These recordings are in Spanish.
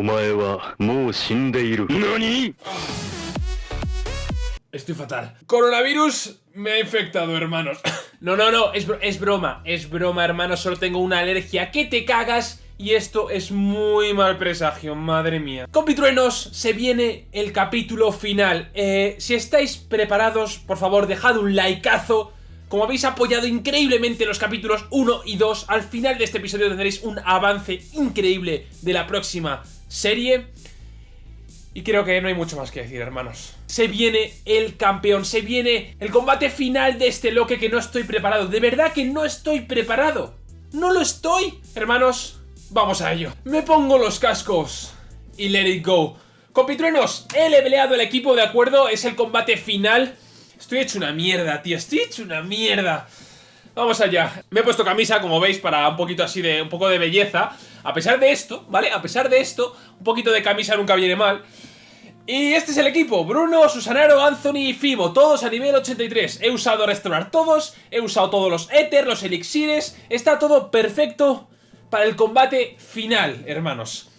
お前はもう死んでいる。何 Estoy fatal. Coronavirus me ha infectado, hermanos. No, no, no, es, bro- es broma, es broma, hermanos. Solo tengo una alergia que te cagas y esto es muy mal presagio, madre mía. Compitruenos, se viene el capítulo final. Eh, si estáis preparados, por favor, dejad un likeazo. Como habéis apoyado increíblemente los capítulos 1 y 2, al final de este episodio tendréis un avance increíble de la próxima serie. Y creo que no hay mucho más que decir, hermanos. Se viene el campeón, se viene el combate final de este loque que no estoy preparado. De verdad que no estoy preparado. No lo estoy. Hermanos, vamos a ello. Me pongo los cascos y let it go. Compitruenos, he leveleado el equipo, ¿de acuerdo? Es el combate final. Estoy hecho una mierda, tío. Estoy hecho una mierda. Vamos allá. Me he puesto camisa, como veis, para un poquito así de... un poco de belleza. A pesar de esto, ¿vale? A pesar de esto, un poquito de camisa nunca viene mal. Y este es el equipo, Bruno, Susanaro, Anthony y Fibo, todos a nivel 83. He usado restaurar todos, he usado todos los éter, los elixires, está todo perfecto para el combate final, hermanos.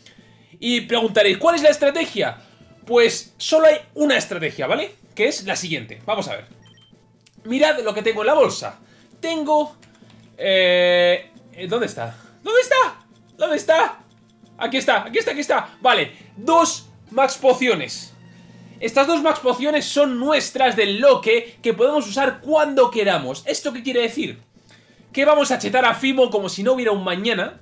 Y preguntaréis, ¿cuál es la estrategia? Pues solo hay una estrategia, ¿vale? Que es la siguiente, vamos a ver. Mirad lo que tengo en la bolsa. Tengo... Eh, ¿Dónde está? ¿Dónde está? ¿Dónde está? Aquí está, aquí está, aquí está. Vale, dos max pociones. Estas dos max pociones son nuestras del loque que podemos usar cuando queramos. ¿Esto qué quiere decir? Que vamos a chetar a Fimo como si no hubiera un mañana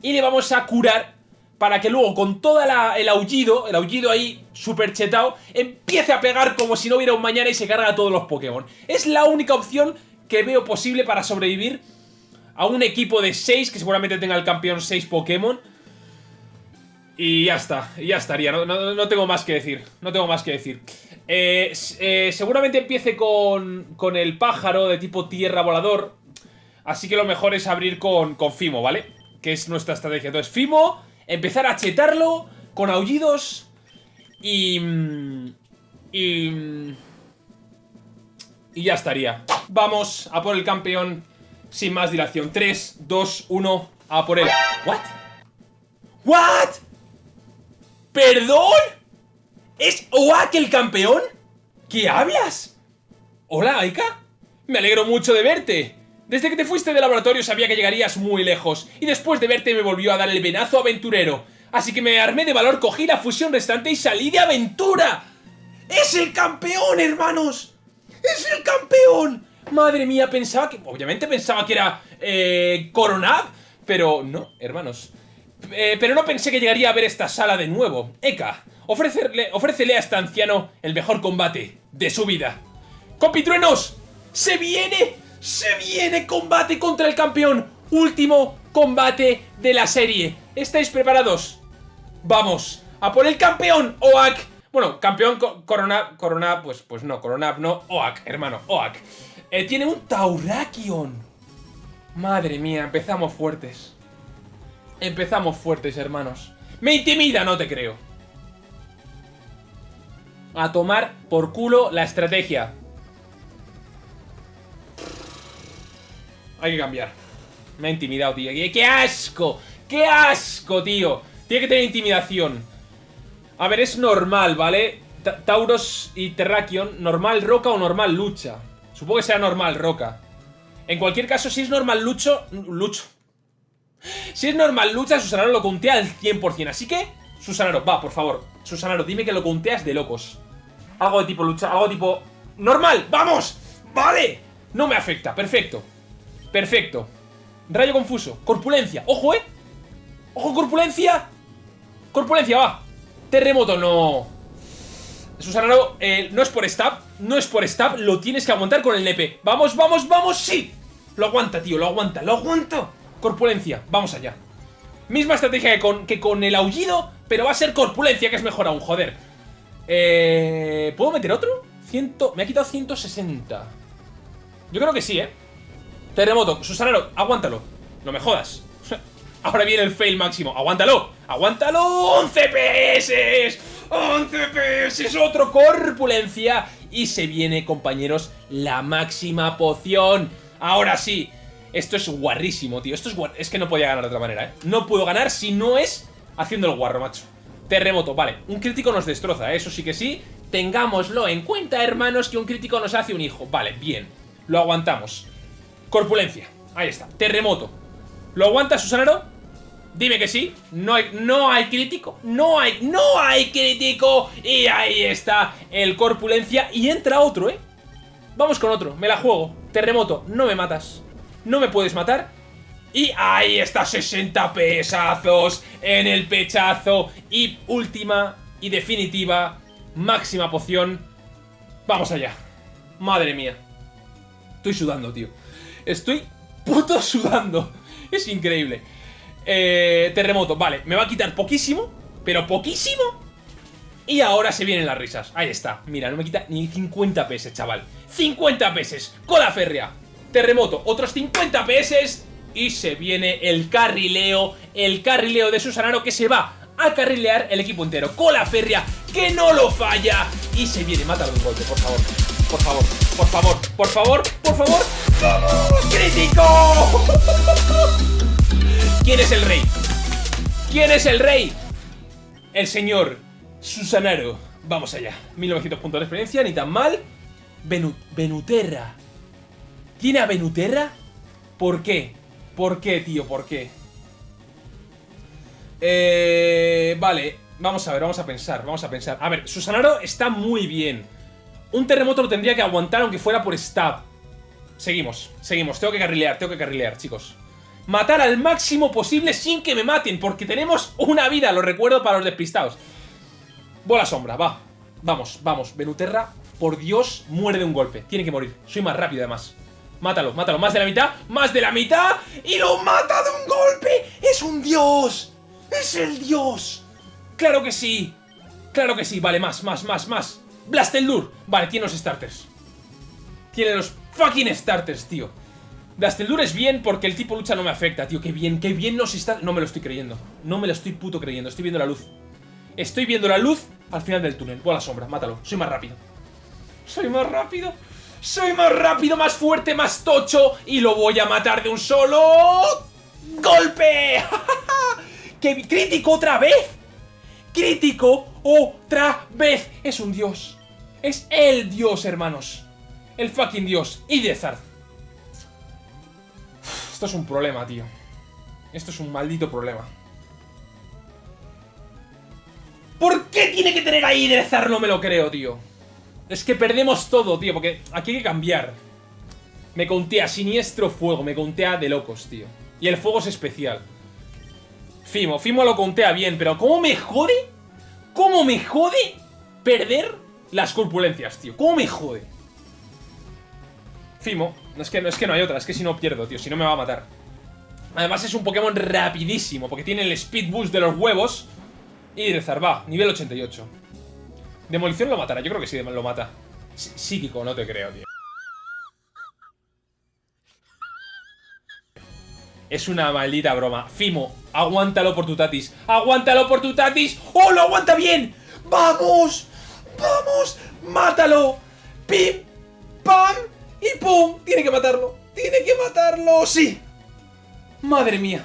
y le vamos a curar para que luego con todo el aullido, el aullido ahí super chetado, empiece a pegar como si no hubiera un mañana y se carga a todos los Pokémon. Es la única opción que veo posible para sobrevivir a un equipo de 6 que seguramente tenga el campeón 6 Pokémon. Y ya está, ya estaría, no, no- no tengo más que decir, no tengo más que decir. Eh, eh, seguramente empiece con, con el pájaro de tipo tierra volador, así que lo mejor es abrir con, con Fimo, ¿vale? Que es nuestra estrategia. Entonces, Fimo, empezar a chetarlo con aullidos y... Y... Y ya estaría. Vamos a por el campeón sin más dilación. 3, 2, 1, a por él. ¿What? ¿What? ¿Perdón? ¿Es Oak el campeón? ¿Qué hablas? Hola, Aika. Me alegro mucho de verte. Desde que te fuiste del laboratorio sabía que llegarías muy lejos, y después de verte me volvió a dar el venazo aventurero. Así que me armé de valor, cogí la fusión restante y salí de aventura. ¡Es el campeón, hermanos! ¡Es el campeón! Madre mía, pensaba que... Obviamente pensaba que era... Eh, pero no, hermanos. Eh, pero no pensé que llegaría a ver esta sala de nuevo. Eka, ofrécele a este anciano el mejor combate de su vida. ¡Compitruenos! ¡Se viene! ¡Se viene combate contra el campeón! Último combate de la serie. ¿Estáis preparados? Vamos, a por el campeón, Oak. Bueno, campeón co- Corona, pues, pues no, Corona, no, Oak, hermano, Oak. Eh, tiene un Taurakion. Madre mía, empezamos fuertes. Empezamos fuertes, hermanos. Me intimida, no te creo. A tomar por culo la estrategia. Hay que cambiar. Me ha intimidado, tío. ¡Qué, asco! ¡Qué asco, tío! Tiene que tener intimidación. A ver, es normal, ¿vale? Ta- Tauros y Terrakion, normal roca o normal lucha. Supongo que sea normal roca. En cualquier caso, si es normal lucho... Lucho. Si es normal lucha, Susanaro lo contea al 100%. Así que, Susanaro, va, por favor. Susanaro, dime que lo conteas de locos. Algo de tipo lucha, algo de tipo... ¡Normal! ¡Vamos! ¡Vale! No me afecta, perfecto. Perfecto. Rayo confuso. Corpulencia. ¡Ojo, eh! ¡Ojo, corpulencia! Corpulencia, va. Terremoto, no. Susanaro, eh, no es por stab. No es por stab. Lo tienes que aguantar con el nepe. Vamos, vamos, vamos. ¡Sí! Lo aguanta, tío. Lo aguanta. Lo aguanta. Corpulencia. Vamos allá. Misma estrategia que con, que con el aullido, pero va a ser corpulencia, que es mejor aún, joder. Eh, ¿Puedo meter otro? Ciento, me ha quitado 160. Yo creo que sí, ¿eh? Terremoto, Susanaro, aguántalo. No me jodas. Ahora viene el fail máximo. ¡Aguántalo! ¡Aguántalo! ¡11 PS! ¡11 PS! ¡Otro corpulencia! Y se viene, compañeros, la máxima poción. Ahora sí. Esto es guarrísimo, tío. Esto es guar... Es que no podía ganar de otra manera, ¿eh? No puedo ganar si no es Haciendo el guarro, macho. Terremoto, vale. Un crítico nos destroza, ¿eh? eso sí que sí. Tengámoslo en cuenta, hermanos, que un crítico nos hace un hijo. Vale, bien. Lo aguantamos. Corpulencia. Ahí está. Terremoto. ¿Lo aguanta Susanaro? Dime que sí. No hay, no hay crítico. No hay, no hay crítico. Y ahí está el corpulencia. Y entra otro, ¿eh? Vamos con otro. Me la juego. Terremoto. No me matas. No me puedes matar. Y ahí está 60 pesazos en el pechazo. Y última y definitiva, máxima poción. Vamos allá. Madre mía. Estoy sudando, tío. Estoy puto sudando. Es increíble. Eh, terremoto, vale. Me va a quitar poquísimo, pero poquísimo. Y ahora se vienen las risas. Ahí está. Mira, no me quita ni 50 PS, chaval. 50 PS. Cola férrea. Terremoto, otros 50 PS y se viene el carrileo, el carrileo de Susanaro que se va a carrilear el equipo entero. Cola férrea, que no lo falla. Y se viene, mátalo un golpe, por favor. Por favor, por favor, por favor, por favor. ¡Crítico! ¿Quién es el rey? ¿Quién es el rey? El señor Susanaro. Vamos allá. 1900 puntos de experiencia, ni tan mal. Venuterra. ¿Tiene a Venuterra? ¿Por qué? ¿Por qué, tío? ¿Por qué? Eh, vale, vamos a ver, vamos a pensar, vamos a pensar. A ver, Susanaro está muy bien. Un terremoto lo tendría que aguantar aunque fuera por stab. Seguimos, seguimos. Tengo que carrilear, tengo que carrilear, chicos. Matar al máximo posible sin que me maten, porque tenemos una vida, lo recuerdo para los despistados. Bola sombra, va. Vamos, vamos. Venuterra, por Dios, muere de un golpe. Tiene que morir. Soy más rápido, además. Mátalo, mátalo, más de la mitad, más de la mitad Y lo mata de un golpe ¡Es un dios! ¡Es el dios! ¡Claro que sí! ¡Claro que sí! Vale, más, más, más, más Blasteldur, vale, tiene los starters Tiene los fucking starters, tío Blasteldur es bien porque el tipo lucha no me afecta, tío Qué bien, qué bien nos está... No me lo estoy creyendo No me lo estoy puto creyendo, estoy viendo la luz Estoy viendo la luz al final del túnel Bola sombra, mátalo, soy más rápido Soy más rápido soy más rápido, más fuerte, más tocho y lo voy a matar de un solo... ¡Golpe! ¡Qué crítico otra vez! ¡Crítico otra vez! Es un dios. Es el dios, hermanos. El fucking dios. Y Esto es un problema, tío. Esto es un maldito problema. ¿Por qué tiene que tener ahí Idezar? No me lo creo, tío. Es que perdemos todo, tío, porque aquí hay que cambiar. Me contea siniestro fuego, me contea de locos, tío. Y el fuego es especial. Fimo, Fimo lo contea bien, pero ¿cómo me jode? ¿Cómo me jode perder las corpulencias, tío? ¿Cómo me jode? Fimo, no es que, no es que no hay otra, es que si no pierdo, tío, si no me va a matar. Además es un Pokémon rapidísimo, porque tiene el Speed Boost de los huevos. Y de Zarba, nivel 88. Demolición lo matará, yo creo que sí lo mata. Psíquico, no te creo, tío. Es una maldita broma. Fimo, aguántalo por tu tatis. ¡Aguántalo por tu tatis! ¡Oh, lo aguanta bien! ¡Vamos! ¡Vamos! ¡Mátalo! Tiene que matarlo. Tiene que matarlo. ¡Sí! Madre mía.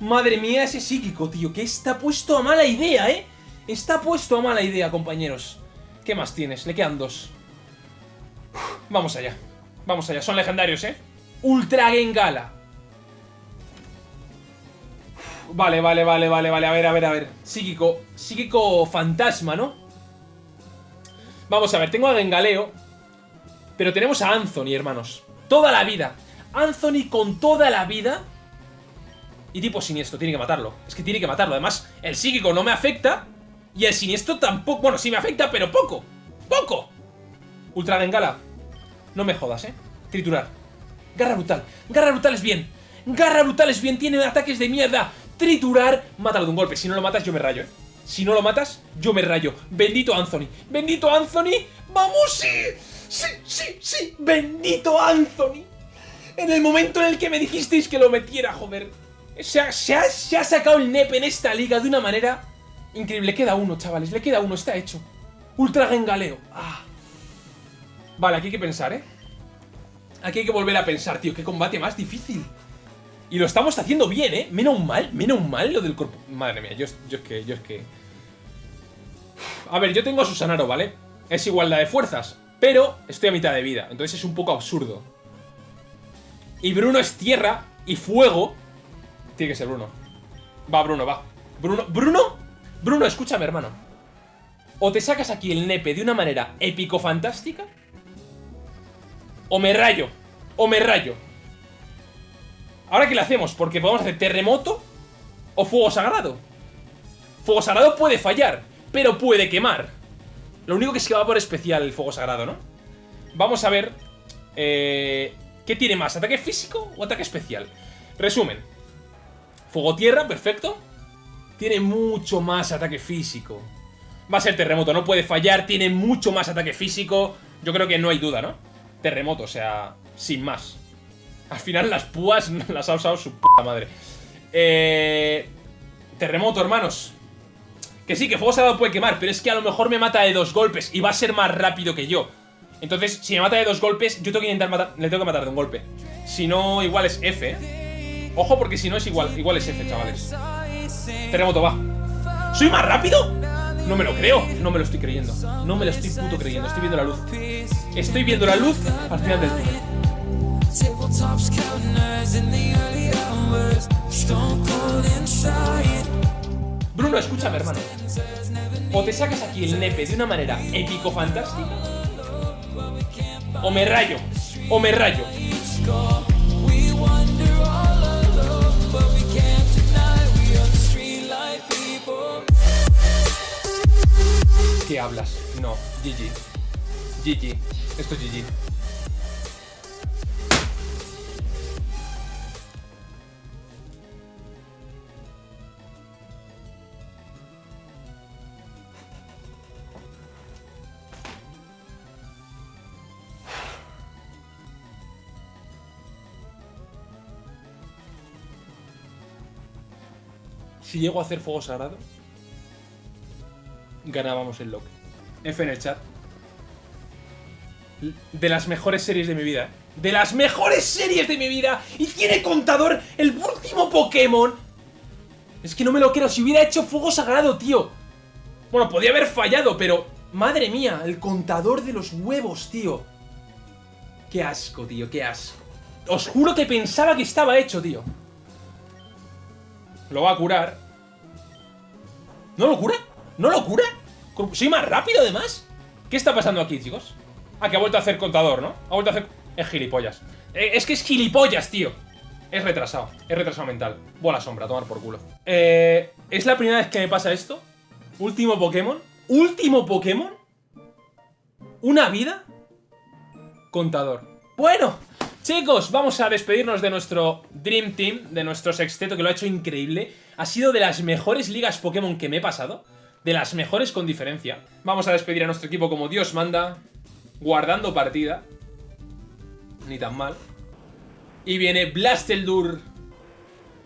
Madre mía ese psíquico, tío. Que está puesto a mala idea, ¿eh? Está puesto a mala idea, compañeros. ¿Qué más tienes? Le quedan dos. vamos allá. Vamos allá. Son legendarios, ¿eh? Ultra Gengala. vale, vale, vale, vale, vale. A ver, a ver, a ver. Psíquico. Psíquico fantasma, ¿no? Vamos a ver. Tengo a Gengaleo. Pero tenemos a Anthony, hermanos. Toda la vida. Anthony con toda la vida. Y tipo siniestro. Tiene que matarlo. Es que tiene que matarlo. Además, el psíquico no me afecta. Y el siniestro tampoco... Bueno, sí me afecta, pero poco. ¡Poco! Ultra Bengala. No me jodas, ¿eh? Triturar. Garra brutal. Garra brutal es bien. Garra brutal es bien. Tiene ataques de mierda. Triturar. Mátalo de un golpe. Si no lo matas, yo me rayo, ¿eh? Si no lo matas, yo me rayo. Bendito Anthony. Bendito Anthony. ¡Vamos, sí! ¡Sí, sí, sí! ¡Bendito Anthony! En el momento en el que me dijisteis que lo metiera, joder. Se ha, se ha, se ha sacado el NEP en esta liga de una manera Increíble, le queda uno, chavales, le queda uno, está hecho. Ultra Gengaleo. Ah. Vale, aquí hay que pensar, ¿eh? Aquí hay que volver a pensar, tío. Qué combate más difícil. Y lo estamos haciendo bien, ¿eh? Menos mal, menos mal lo del cuerpo... Madre mía, yo, yo es que, yo es que... A ver, yo tengo a Susanaro, ¿vale? Es igualdad de fuerzas, pero estoy a mitad de vida, entonces es un poco absurdo. Y Bruno es tierra y fuego. Tiene que ser Bruno. Va, Bruno, va. Bruno, Bruno, Bruno, escúchame, hermano. O te sacas aquí el nepe de una manera épico-fantástica, o me rayo, o me rayo. Ahora, ¿qué le hacemos? Porque podemos hacer terremoto o fuego sagrado. Fuego sagrado puede fallar, pero puede quemar. Lo único que es que va por especial el fuego sagrado, ¿no? Vamos a ver... Eh, ¿Qué tiene más? ¿Ataque físico o ataque especial? Resumen. Fuego-tierra, perfecto. Tiene mucho más ataque físico. Va a ser terremoto, no puede fallar. Tiene mucho más ataque físico. Yo creo que no hay duda, ¿no? Terremoto, o sea, sin más. Al final las púas las ha usado su puta madre. Eh, terremoto, hermanos. Que sí, que fuego sagrado puede quemar, pero es que a lo mejor me mata de dos golpes y va a ser más rápido que yo. Entonces, si me mata de dos golpes, yo tengo que intentar matar, le tengo que matar de un golpe. Si no, igual es F. ¿eh? Ojo, porque si no es igual, igual es F, chavales. Terremoto, va. ¿Soy más rápido? No me lo creo, no me lo estoy creyendo. No me lo estoy puto creyendo, estoy viendo la luz. Estoy viendo la luz al final del túnel. Bruno, escúchame, hermano. O te sacas aquí el nepe de una manera épico-fantástica, o me rayo, o me rayo. ¿Qué hablas? No, GG. GG. Esto es GG. Si llego a hacer fuego sagrado, ganábamos el loque. F en el chat. De las mejores series de mi vida. De las mejores series de mi vida. Y tiene contador el último Pokémon. Es que no me lo quiero. Si hubiera hecho fuego sagrado, tío. Bueno, podía haber fallado, pero... Madre mía, el contador de los huevos, tío. Qué asco, tío, qué asco. Os juro que pensaba que estaba hecho, tío. Lo va a curar. ¿No lo cura? ¿No lo cura? ¿Soy más rápido además? ¿Qué está pasando aquí, chicos? Ah, que ha vuelto a hacer contador, ¿no? Ha vuelto a hacer... Es gilipollas. Eh, es que es gilipollas, tío. Es retrasado. Es retrasado mental. Bola sombra, tomar por culo. Eh, ¿Es la primera vez que me pasa esto? Último Pokémon. Último Pokémon. Una vida. Contador. Bueno, chicos, vamos a despedirnos de nuestro Dream Team, de nuestro sexteto que lo ha hecho increíble. Ha sido de las mejores ligas Pokémon que me he pasado. De las mejores con diferencia. Vamos a despedir a nuestro equipo como Dios manda. Guardando partida. Ni tan mal. Y viene Blasteldur.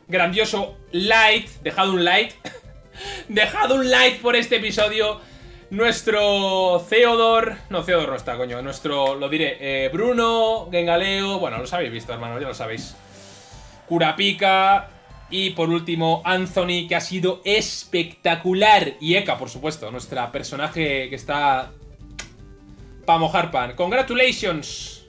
Grandioso Light. Dejado un light. Dejado un light por este episodio. Nuestro Theodor... No, Theodor no está, coño. Nuestro, lo diré, eh, Bruno, Gengaleo... Bueno, los habéis visto, hermano, ya lo sabéis. Kurapika... Y por último, Anthony, que ha sido espectacular. Y Eka, por supuesto, nuestra personaje que está... Pa' mojar pan. ¡Congratulations!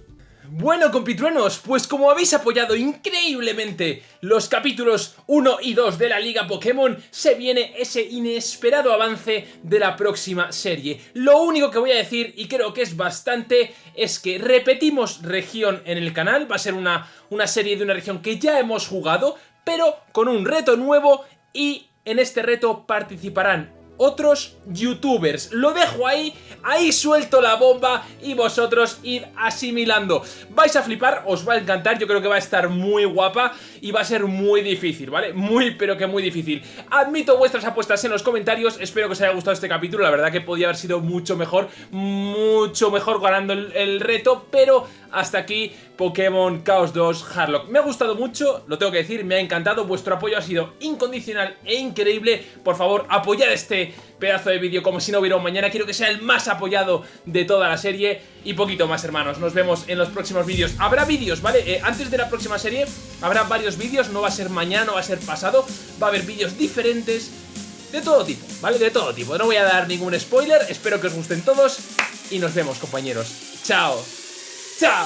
Bueno, compitruenos, pues como habéis apoyado increíblemente los capítulos 1 y 2 de la Liga Pokémon, se viene ese inesperado avance de la próxima serie. Lo único que voy a decir, y creo que es bastante, es que repetimos región en el canal, va a ser una, una serie de una región que ya hemos jugado, pero con un reto nuevo y en este reto participarán otros youtubers. Lo dejo ahí, ahí suelto la bomba y vosotros id asimilando. Vais a flipar, os va a encantar, yo creo que va a estar muy guapa y va a ser muy difícil, ¿vale? Muy, pero que muy difícil. Admito vuestras apuestas en los comentarios, espero que os haya gustado este capítulo, la verdad que podía haber sido mucho mejor, mucho mejor ganando el, el reto, pero hasta aquí Pokémon Chaos 2 Harlock. Me ha gustado mucho, lo tengo que decir, me ha encantado, vuestro apoyo ha sido incondicional e increíble. Por favor, apoyad este pedazo de vídeo como si no hubiera un mañana. Quiero que sea el más apoyado de toda la serie y poquito más, hermanos. Nos vemos en los próximos vídeos. Habrá vídeos, ¿vale? Eh, antes de la próxima serie habrá varios varios vídeos, no va a ser mañana, no va a ser pasado, va a haber vídeos diferentes de todo tipo, ¿vale? De todo tipo. No voy a dar ningún spoiler, espero que os gusten todos y nos vemos, compañeros. Chao. Chao.